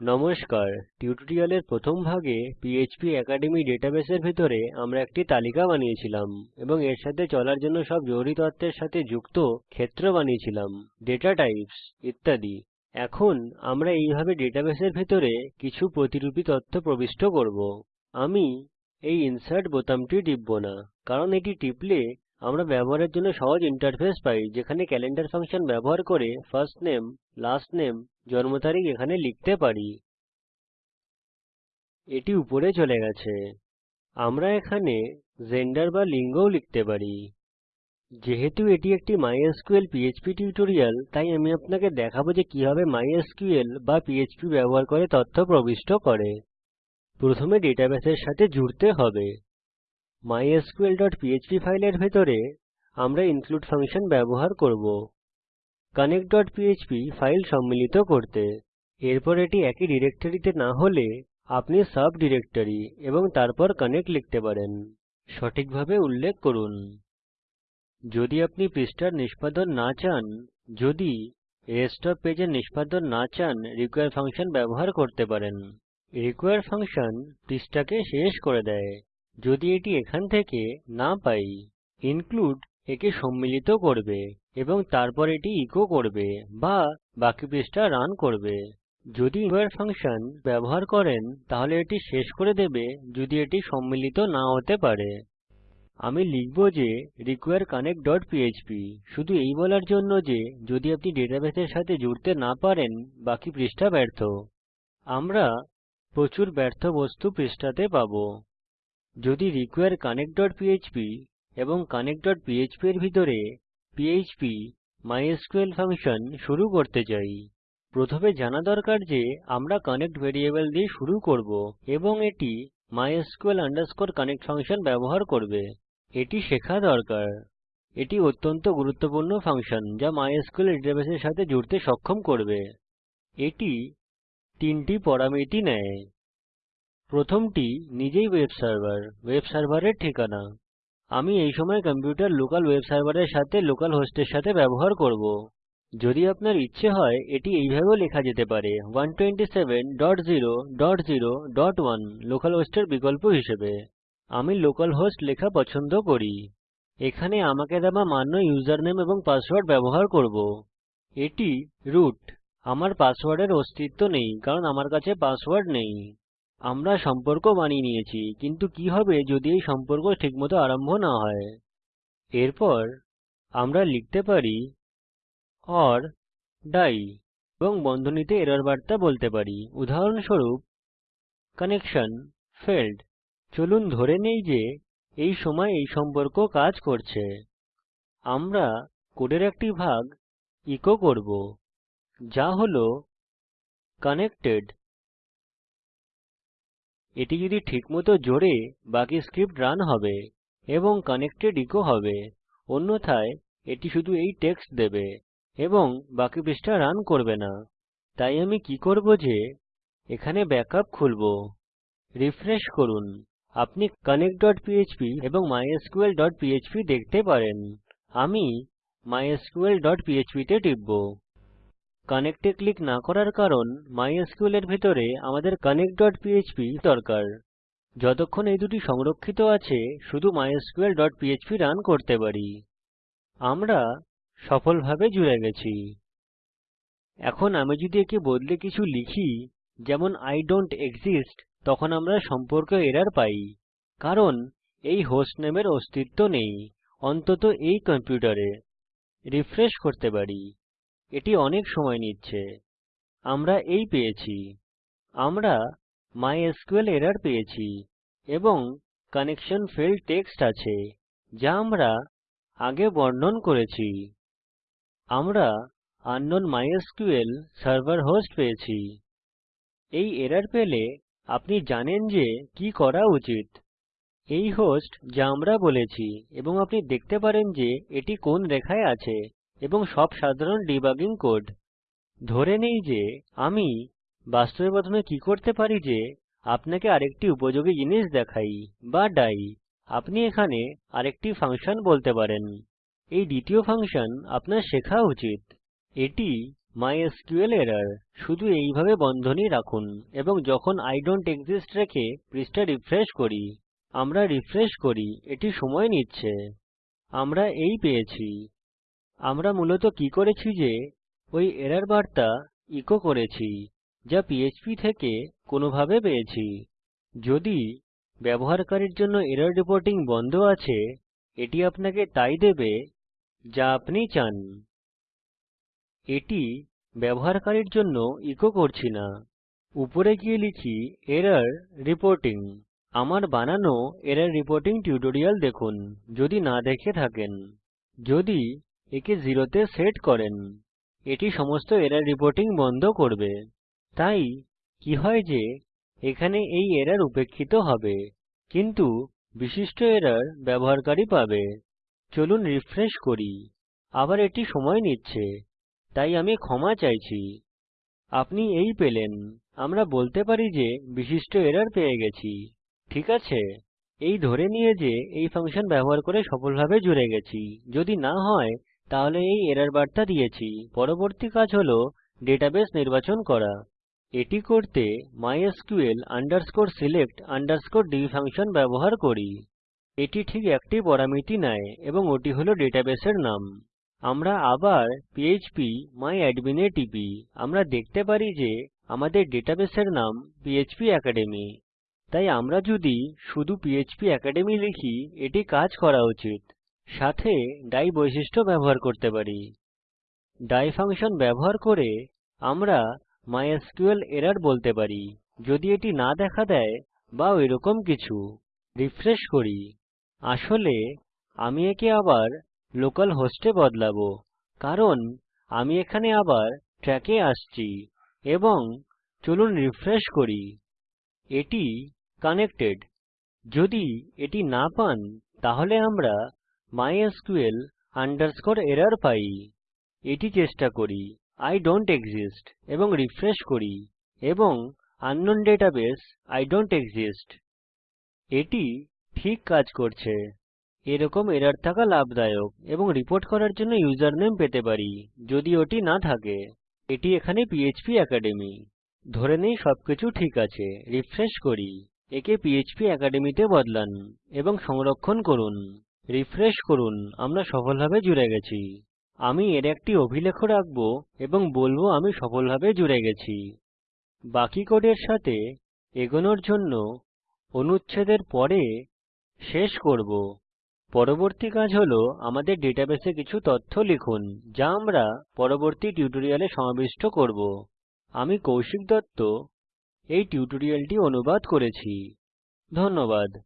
নমস্কার। টিউটোরিয়ালের প্রথম ভাগে পিএইচপি অ্যাকাডেমি ডেটাবেসের ভিতরে আমরা একটি তালিকা বানিয়েছিলাম এবং এর সাথে চলার জন্য সব জরুরি তথ্যের সাথে যুক্ত ক্ষেত্র বানিয়েছিলাম ডেটা টাইপস ইত্যাদি। এখন আমরা এইভাবে ডেটাবেসের ভিতরে কিছু প্রতিরুপী তথ্য প্রবিষ্ট করব। আমি এই ইনসার্ট বোতামটি টিপব না, কারণ এটি টিপলে আমরা ব্যবহারের জন্য সহজ ইন্টারফেস পাই, যেখানে ক্যালেন্ডার ফাংশন ব্যবহার করে ফার্স্ট নেম লাস্ট নামে জন্ম তারিখ এখানে লিখতে পারি। এটি উপরে চলে গেছে। আমরা এখানে জেন্ডার বা লিঙ্গও লিখতে পারি। যেহেতু এটি একটি মাইস্কুল পিএইচপি টিউটোরিয়াল তাই আমি আপনাকে দেখাবো যে কীভাবে মাইস্কুল বা পিএইচপি ব্যবহার করে তথ্য প্রবিষ্ট করে। প্রথমে ডেটাবেসের সাথে জুড়তে হবে। Mysqlপিএচপি ফাইলের ভিতরে আমরা ইনক্লুড ফাংশন ব্যবহার করব। Connectপিএচপি ফাইল সম্মিলিত করতে। এরপর এটি একই ডিরেক্টরিতে না হলে আপনি সাব ডিরেক্টরি এবং তারপর কানেক্ট লিখতে পারেন। সঠিকভাবে উল্লেখ করুন। যদি আপনি পৃষ্ঠার নিষ্পাদন না চান, যদি রেস্ট ওএফ পেজ নিষ্পাদন না চান রিকোয়ার ফাংশন ব্যবহার করতে পারেন। রিকোয়ার ফাংশন পৃষ্ঠাকে শেষ করে দেয়। যদি এটি এখান থেকে না পাই ইনক্লুড একে সম্মিলিত করবে। এবং তারপর এটি ইকো করবে বা বাকি পৃষ্ঠা রান করবে। যদি রিকোয়ার ফাংশন ব্যবহার করেন, তাহলে এটি শেষ করে দেবে যদি এটি সম্মিলিত না হতে পারে। আমি লিখব যে রিকোয়ার connectপিএচপি শুধু এই বলার জন্য যে যদি আপনি ডেটাবেসের সাথে জুড়তে না পারেন, বাকি পৃষ্ঠা ব্যর্থ। আমরা প্রচুর ব্যর্থ বস্তু পৃষ্ঠাতে পাবো। যদি রিকোয়ার connectপিএচপি এবং connectপিএচপি এর ভিতরে পিএইচপি মাইস্কুল ফাংশন শুরু করতে চাই। প্রথমে জানা দরকার যে আমরা কনেক্ট ভ্যারিয়েবল দিয়ে শুরু করব এবং এটি mysql connect ফাংশন ব্যবহার করবে। এটি শেখা দরকার। এটি অত্যন্ত গুরুত্বপূর্ণ ফাংশন যা মাইস্কুল ডেটাবেসের সাথে জুড়তে সক্ষম করবে। এটি তিনটি পরামিতি নেয়। প্রথমটি নিজেই ওয়েব সার্ভার ওয়েব সার্ভারের ঠিকানা। আমি এই সময় কম্পিউটার লোকাল ওয়েব সার্ভারের সাথে লোকাল হোস্টের সাথে ব্যবহার করব। যদি আপনার ইচ্ছে হয়, এটি এইভাবেও লেখা যেতে পারে 127.0.0.1 লোকাল হোস্টের বিকল্প হিসেবে। আমি লোকাল হোস্ট লেখা পছন্দ করি। এখানে আমাকে দেওয়া মান্য ইউজারনেম এবং পাসওয়ার্ড ব্যবহার করব। এটি রুট আমার পাসওয়ার্ডের অস্তিত্ব নেই, কারণ আমার কাছে পাসওয়ার্ড নেই। আমরা সম্পর্ক বানিয়ে নিয়েছি, কিন্তু কি হবে যদি এই সম্পর্ক ঠিকমতো আরম্ভ না হয়? এরপর আমরা লিখতে পারি ওর ডাই এবং বন্ধনীতে এরর বার্তা বলতে পারি। উদাহরণস্বরূপ কানেকশন ফেইল্ড চলুন ধরে নেই যে এই সময় এই সম্পর্ক কাজ করছে। আমরা কোডের একটি ভাগ ইকো করব, যা হল কানেক্টেড এটি যদি ঠিকমত জোড়ে বাকি স্ক্রিপ্ট রান হবে এবং কানেক্টেড ইকো হবে, অন্যথায় এটি শুধু এই টেক্সট দেবে এবং বাকি পৃষ্ঠা রান করবে না। তাই আমি কি করব যে, এখানে ব্যাকআপ খুলবো। রিফ্রেশ করুন। আপনি connectপিএচপি এবং mysqlপিএচপি দেখতে পারেন। আমি mysqlপিএচপি তে টিপব। কানেক্ট এ ক্লিক না করার কারণ মাইস্কুল এর ভিতরে আমাদের connectপিএচপি দরকার। যতক্ষণ এই দুটি সংরক্ষিত আছে, শুধু mysqlপিএচপি রান করতে পারি। আমরা সফলভাবে জুড়ে গেছি। এখন আমি যদি একে বদলে কিছু লিখি, যেমন I ডন্ট এক্সিস্ট তখন আমরা সম্পর্ক এরর পাই। কারণ এই হোস্টনেমের অস্তিত্ব নেই, অন্তত এই কম্পিউটারে। রিফ্রেশ করতে পারি। এটি অনেক সময় নিচ্ছে। আমরা এই পেয়েছি। আমরা মাইস্কুল এরর পেয়েছি এবং কানেকশন ফেইল্ড টেক্সট আছে, যা আমরা আগে বর্ণন করেছি। আমরা আঙ্কনাউন মাইস্কুল সার্ভার হোস্ট পেয়েছি। এই এরর পেলে আপনি জানেন যে কি করা উচিত। এই হোস্ট যা আমরা বলেছি এবং আপনি দেখতে পারেন যে এটি কোন রেখায় আছে। এবং সব সাধারণ ডিবাগিং কোড। ধরে নেই যে আমি বাস্তবে প্রথমে কি করতে পারি যে আপনাকে আরেকটি উপযোগী জিনিস দেখাই বা ডাই। আপনি এখানে আরেকটি ফাংশন বলতে পারেন। এই দ্বিতীয় ফাংশন আপনার শেখা উচিত। এটি মাইস্কুল এরর শুধু এইভাবে বন্ধনী রাখুন এবং যখন আইডনটেক্সিস্ট রেখে পৃষ্ঠা রিফ্রেশ করি, আমরা রিফ্রেশ করি, এটি সময় নিচ্ছে। আমরা এই পেয়েছি। আমরা মূলত কি করেছি যে, ওই এরর বার্তা ইকো করেছি, যা পিএচপি থেকে কোনোভাবে পেয়েছি। যদি ব্যবহারকারীর জন্য এরর রিপোর্টিং বন্ধ আছে, এটি আপনাকে তাই দেবে, যা আপনি চান। এটি ব্যবহারকারীর জন্য ইকো করছি না। উপরে গিয়ে লিখি এরর রিপোর্টিং আমার বানানো এরর রিপোর্টিং টিউটোরিয়াল দেখুন, যদি না দেখে থাকেন। যদি একে 0 তে সেট করেন। এটি সমস্ত এরর রিপোর্টিং বন্ধ করবে। তাই, কি হয় যে, এখানে এই এরর উপেক্ষিত হবে। কিন্তু, বিশিষ্ট এরর ব্যবহারকারী পাবে। চলুন রিফ্রেশ করি। আবার এটি সময় নিচ্ছে। তাই আমি ক্ষমা চাইছি। আপনি এই পেলেন। আমরা বলতে পারি যে, বিশিষ্ট এরর পেয়ে গেছি। ঠিক আছে। এই ধরে নিয়ে যে, এই ফাংশন ব্যবহার করে সফলভাবে জুড়ে গেছি। যদি না হয় তাহলে এই এরর বার্তা দিয়েছি। পরবর্তী কাজ হল ডেটাবেস নির্বাচন করা। এটি করতে mysql select db ফাংশন ব্যবহার করি। এটি ঠিক একটি পরামিতি নেয় এবং ওটি হল ডেটাবেসের নাম। আমরা আবার মাই অ্যাডমিন এ টিপি। আমরা দেখতে পারি যে আমাদের ডেটাবেসের নাম পিএচপি অ্যাকাডেমি তাই আমরা যদি শুধু পিএচপি অ্যাকাডেমি লিখি, এটি কাজ করা উচিত। সাথে ডাই বৈশিষ্ট্য ব্যবহার করতে পারি। ডাই ফাংশন ব্যবহার করে আমরা মাইস্কুল এরর বলতে পারি। যদি এটি না দেখা দেয় বা ঐরকম কিছু রিফ্রেশ করি। আসলে আমি একে আবার লোকাল হোস্টে বদলাবো, কারণ আমি এখানে আবার ট্র্যাকে আসছি এবং চলুন রিফ্রেশ করি। এটি কানেক্টেড যদি এটি না পান, তাহলে আমরা mysql underscore error পাই। এটি চেষ্টা করি। আইডনটেক্সিস্ট এবং রিফ্রেশ করি এবং আঙ্কনাউন ডেটাবেস আইডনটেক্সিস্ট এটি ঠিক কাজ করছে। এরকম এরর থাকা লাভদায়ক এবং রিপোর্ট করার জন্য ইউজারনেম পেতে পারি, যদি ওটি না থাকে। এটি এখানে পিএচপি অ্যাকাডেমি ধরে নেই সবকিছু ঠিক আছে। রিফ্রেশ করি। একে পিএচপি অ্যাকাডেমি তে বদলান এবং সংরক্ষণ করুন। রিফ্রেশ করুন, আমরা সফলভাবে জুড়ে গেছি। আমি এর একটি অভিলেখ রাখব এবং বলব আমি সফলভাবে জুড়ে গেছি। বাকি কোডের সাথে এগোনোর জন্য অনুচ্ছেদের পরে শেষ করব। পরবর্তী কাজ হল আমাদের ডেটাবেসে কিছু তথ্য লিখুন, যা আমরা পরবর্তী টিউটোরিয়ালে সমাবিষ্ট করব। আমি কৌশিক দত্ত এই টিউটোরিয়ালটি অনুবাদ করেছি। ধন্যবাদ।